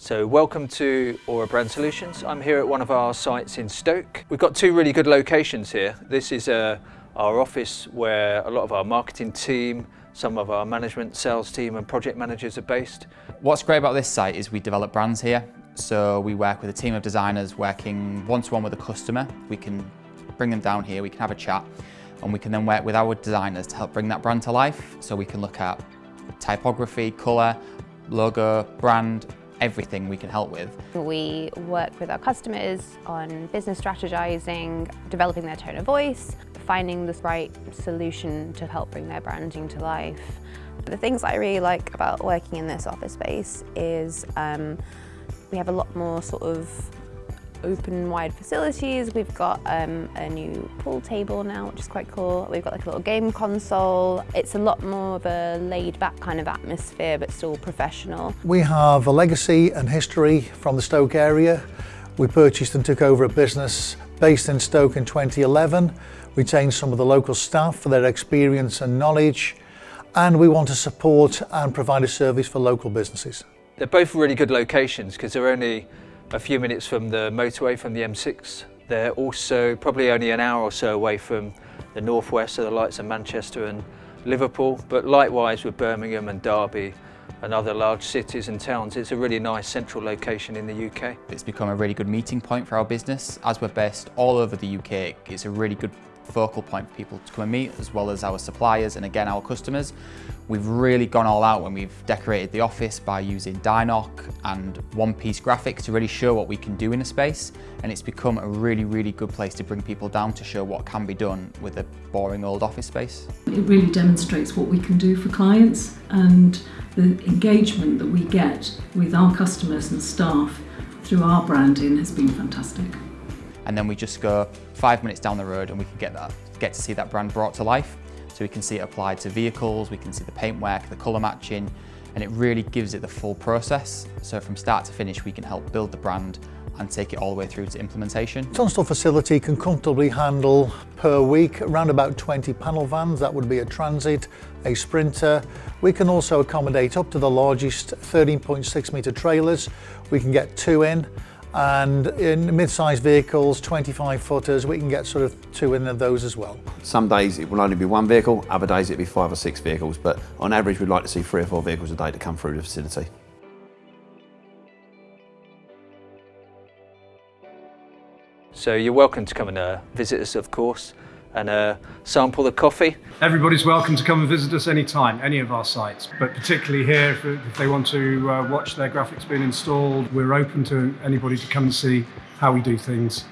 So welcome to Aura Brand Solutions. I'm here at one of our sites in Stoke. We've got two really good locations here. This is uh, our office where a lot of our marketing team, some of our management, sales team and project managers are based. What's great about this site is we develop brands here. So we work with a team of designers working one-to-one -one with a customer. We can bring them down here, we can have a chat, and we can then work with our designers to help bring that brand to life. So we can look at typography, colour, logo, brand, everything we can help with. We work with our customers on business strategizing, developing their tone of voice, finding the right solution to help bring their branding to life. The things I really like about working in this office space is um, we have a lot more sort of open wide facilities. We've got um, a new pool table now, which is quite cool. We've got like a little game console. It's a lot more of a laid back kind of atmosphere, but still professional. We have a legacy and history from the Stoke area. We purchased and took over a business based in Stoke in 2011. Retained some of the local staff for their experience and knowledge. And we want to support and provide a service for local businesses. They're both really good locations because they're only a few minutes from the motorway from the M6. They're also probably only an hour or so away from the northwest, so the lights of Manchester and Liverpool, but likewise with Birmingham and Derby and other large cities and towns. It's a really nice central location in the UK. It's become a really good meeting point for our business. As we're based all over the UK, it's a really good focal point for people to come and meet, as well as our suppliers and again our customers. We've really gone all out when we've decorated the office by using DI-NOC and one-piece graphics to really show what we can do in a space and it's become a really, really good place to bring people down to show what can be done with a boring old office space. It really demonstrates what we can do for clients and the engagement that we get with our customers and staff through our branding has been fantastic and then we just go five minutes down the road and we can get that, get to see that brand brought to life. So we can see it applied to vehicles, we can see the paintwork, the colour matching, and it really gives it the full process. So from start to finish, we can help build the brand and take it all the way through to implementation. Tunstall facility can comfortably handle per week around about 20 panel vans. That would be a Transit, a Sprinter. We can also accommodate up to the largest 13.6 metre trailers. We can get two in and in mid-sized vehicles, 25 footers, we can get sort of two in of those as well. Some days it will only be one vehicle, other days it'll be five or six vehicles, but on average we'd like to see three or four vehicles a day to come through the facility. So you're welcome to come and uh, visit us of course and uh, sample the coffee. Everybody's welcome to come and visit us anytime, any of our sites, but particularly here if, if they want to uh, watch their graphics being installed, we're open to anybody to come and see how we do things.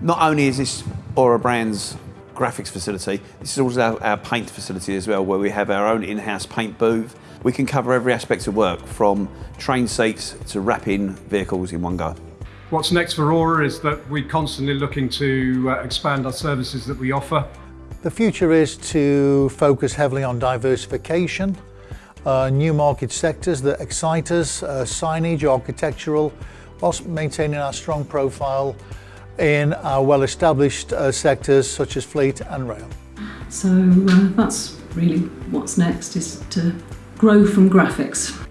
Not only is this Aura Brands graphics facility, this is also our, our paint facility as well, where we have our own in-house paint booth. We can cover every aspect of work, from train seats to wrapping vehicles in one go. What's next for Aura is that we're constantly looking to uh, expand our services that we offer. The future is to focus heavily on diversification, uh, new market sectors that excite us, uh, signage, architectural, whilst maintaining our strong profile in our well-established uh, sectors such as fleet and rail. So uh, that's really what's next is to grow from graphics.